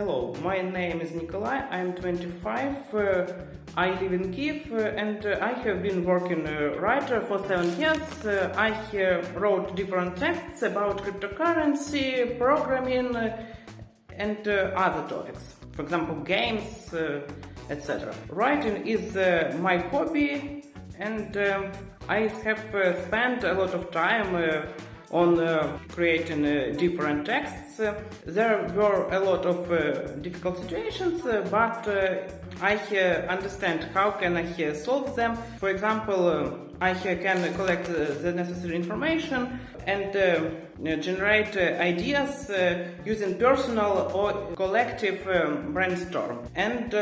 Hello, my name is Nikolai, I'm 25, uh, I live in Kiev uh, and uh, I have been working uh, writer for 7 years. Uh, I wrote different texts about cryptocurrency, programming uh, and other topics, for example games, etc. Writing is my hobby and um, I have spent a lot of time on uh, creating uh, different texts. There were a lot of uh, difficult situations, uh, but uh, I understand how can I solve them. For example, I can collect the necessary information and generate ideas using personal or collective um, brainstorm. And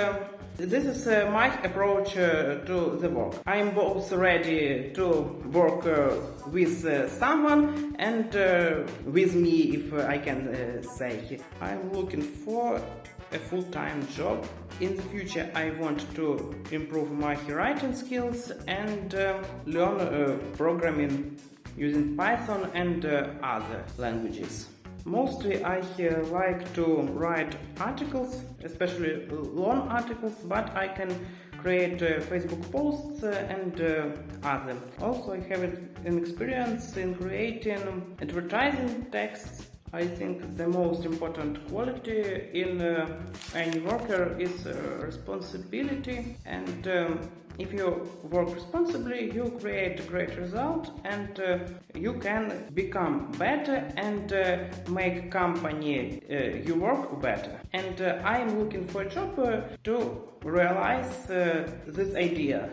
this is uh, my approach uh, to the work. I am both ready to work uh, with uh, someone and uh, with me, if I can uh, say. I'm looking for a full-time job. In the future, I want to improve my writing skills and learn programming using Python and other languages. Mostly I like to write articles, especially long articles, but I can create uh, Facebook posts uh, and uh, other. Also I have an experience in creating advertising texts. I think the most important quality in uh, any worker is uh, responsibility and um, if you work responsibly, you create a great result and uh, you can become better and uh, make company uh, you work better. And uh, I am looking for a job to realize this idea.